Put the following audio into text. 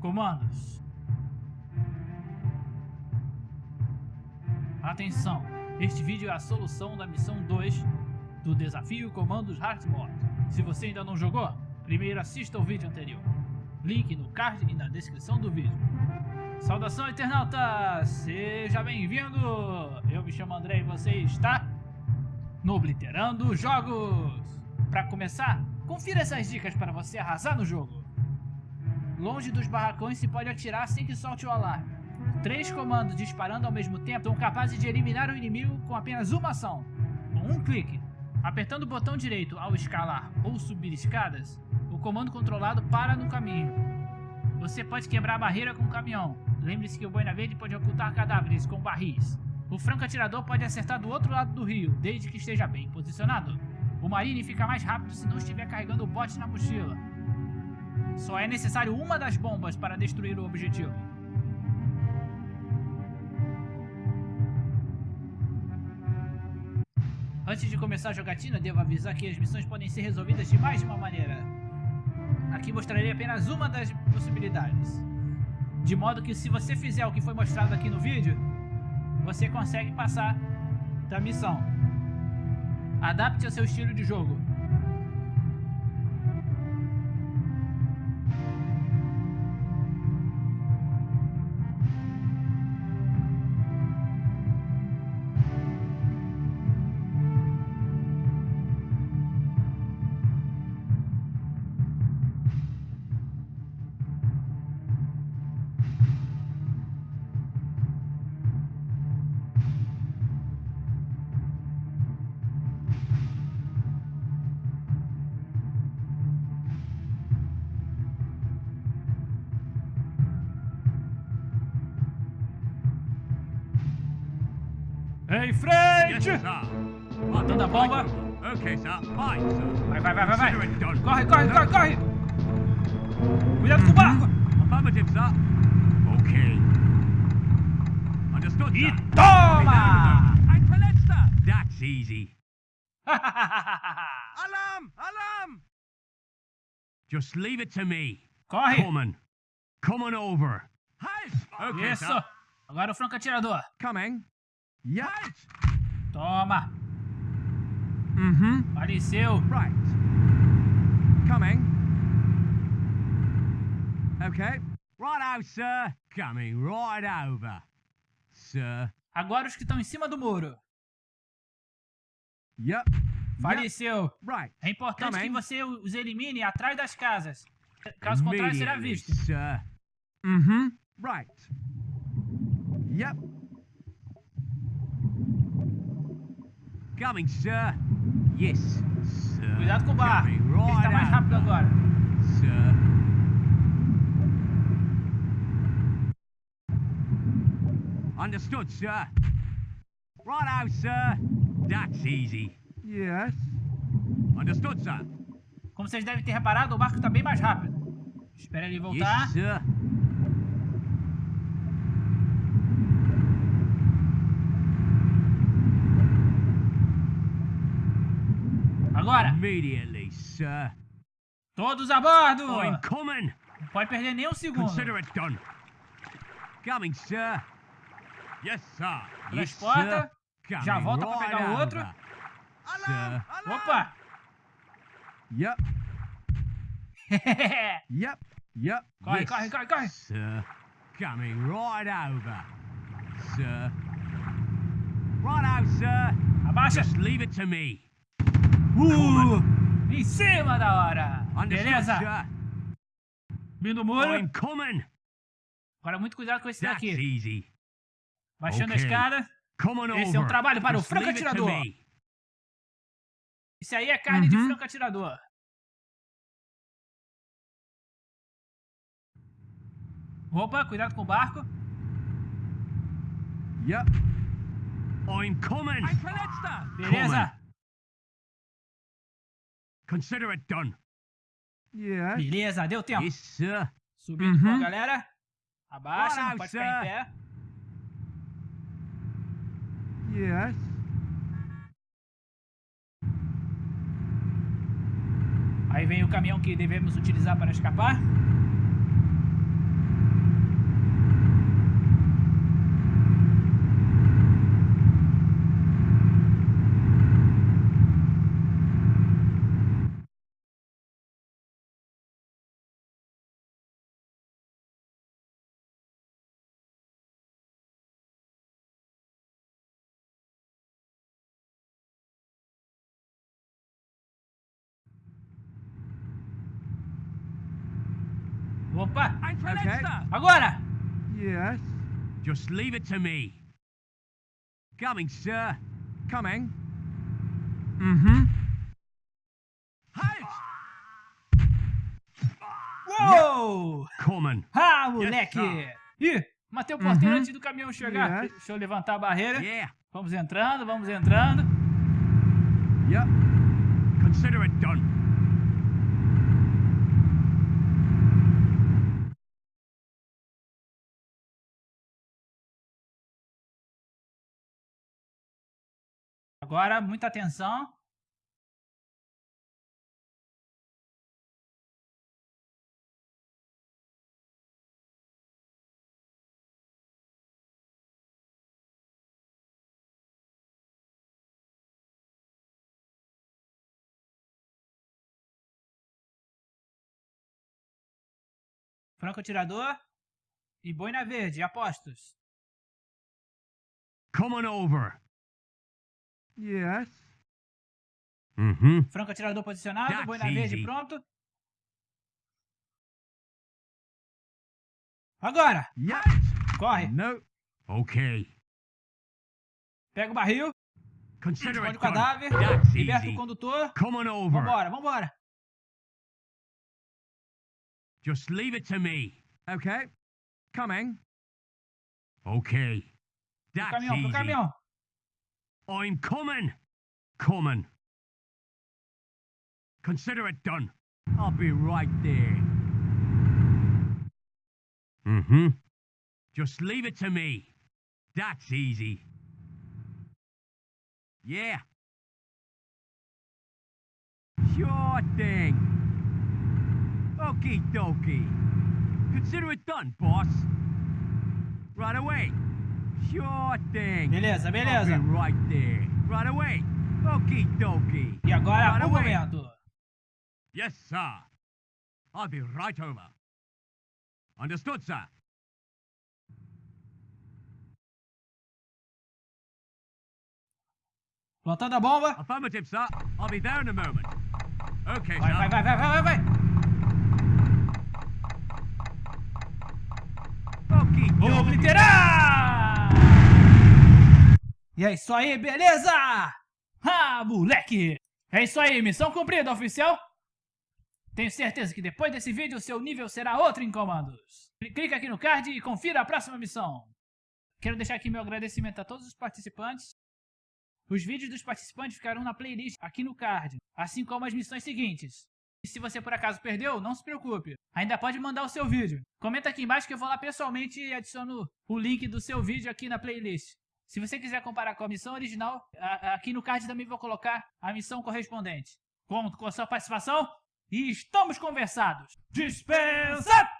Comandos. Atenção, este vídeo é a solução da missão 2 do desafio Comandos Hardmode. Se você ainda não jogou, primeiro assista o vídeo anterior. Link no card e na descrição do vídeo. Saudação internauta! Seja bem-vindo! Eu me chamo André e você está no Obliterando Jogos! Para começar, confira essas dicas para você arrasar no jogo. Longe dos barracões se pode atirar sem que solte o alarme. Três comandos disparando ao mesmo tempo são capazes de eliminar o inimigo com apenas uma ação, com um clique. Apertando o botão direito ao escalar ou subir escadas, o comando controlado para no caminho. Você pode quebrar a barreira com o caminhão, Lembre-se que o boina verde pode ocultar cadáveres com barris. O franco atirador pode acertar do outro lado do rio, desde que esteja bem posicionado. O marine fica mais rápido se não estiver carregando o bote na mochila. Só é necessário uma das bombas para destruir o objetivo. Antes de começar a jogatina, devo avisar que as missões podem ser resolvidas de mais de uma maneira. Aqui mostrarei apenas uma das possibilidades. De modo que se você fizer o que foi mostrado aqui no vídeo, você consegue passar da missão. Adapte ao seu estilo de jogo. Em frente! Botando a bomba. Okay, sir. Vai, vai, vai, vai, vai. Corre, corre, corre, corre. Cuidado com o barco. Affirmative, sir. Okay. Understood, E toma! Sir. That's easy. Alarm! Alarm! Just leave it to me. corre. Coming. Coming over. Halt! Okay, Isso. sir. Agora o franco atirador. Coming. Yep. Halt! Toma. Mm-hmm. Faleceu. Right. Coming. Okay. Right out, sir. Coming right over. Sir. Agora os que estão em cima do muro. Yep. Faleceu. Right. É importante que Também. você os elimine atrás das casas. Caso contrário, será visto. Sir. Mm-hmm. Right. Yep. Coming, sir. Yes, sir. Cuidado com o barco. Coming Ele está right mais rápido agora. Sir. Understood, sir. Right out, sir. That's easy. Yes. Understood, sir. Como vocês devem ter reparado, o barco está bem mais rápido. Espera ele voltar. Yes, sir. Agora, Immediately, sir. todos a bordo! I'm coming. Não pode perder nem um segundo. Consider it done. Coming, sir. Yes, sir. Yes, Transporta. sir. Já Coming volta pra right pegar o outro. over. Sir. Opa! Yep, yep, yep. Corre, yes, corre, corre, corre. Sir. Coming right over. Sir. Right out, sir. Abaixa! Just leave it to me. Uh! Em cima da hora! Beleza? Vindo o muro. Agora muito cuidado com esse daqui. Baixando a escada. Coming Esse é um trabalho para o franco atirador. Esse aí é carne de Uhum. franco atirador. Opa, cuidado com o barco. Yep. I'm coming. Beleza? Consider it done. Yeah. Beleza, deu tempo. Yes, sir. Subindo Uhum. galera. Abaixa, não pode ficar em sir. pé. Yes. Aí vem o caminhão que devemos utilizar para escapar. Opa! Okay. Agora! Yes. Just leave it to me. Coming, sir. Coming. Mm-hmm. Halt! Uou! Coming. Ah, moleque! sir. Ih, matei o porteiro Uhum. antes do caminhão chegar. Yes. Deixa eu levantar a barreira. Yeah. Vamos entrando, vamos entrando. Yep. Consider it done. Agora, muita atenção. Franco atirador e boina verde, apostos. Come on over. Yes. Mm-hmm. Franco atirador posicionado, That's boina verde easy. pronto. Agora! Yes. Corre! No. Okay. Pega o barril, Consider esconde o cadáver, That's liberta o easy. condutor. Come on over. Vambora, vambora. Just leave it to me. Okay. Coming. Okay. Pro That's caminhão, pro easy. caminhão. I'm coming. Coming. Consider it done. I'll be right there. Mm-hmm. Just leave it to me. That's easy. Yeah. Sure thing. Okie dokie. Consider it done, boss. Right away. Sure thing. Beleza, I'll be right there. Right away. Okie dokie. E agora, Right o away. momento. Yes, sir. I'll be right over. Understood, sir. Plantando a bomba. Affirmative, sir. I'll be there in a moment. Okay, Vai, sir. vai, vai, vai, vai, vai, vai. Okie dokie. obliterar! E é isso aí, beleza? Ah, moleque! É isso aí, missão cumprida, oficial! Tenho certeza que depois desse vídeo seu nível será outro em comandos. Clica aqui no card e confira a próxima missão. Quero deixar aqui meu agradecimento a todos os participantes. Os vídeos dos participantes ficarão na playlist aqui no card, assim como as missões seguintes. E se você por acaso perdeu, não se preocupe. Ainda pode mandar o seu vídeo. Comenta aqui embaixo que eu vou lá pessoalmente e adiciono o link do seu vídeo aqui na playlist. Se você quiser comparar com a missão original, aqui no card também vou colocar a missão correspondente. Conto com a sua participação e estamos conversados. Dispensa!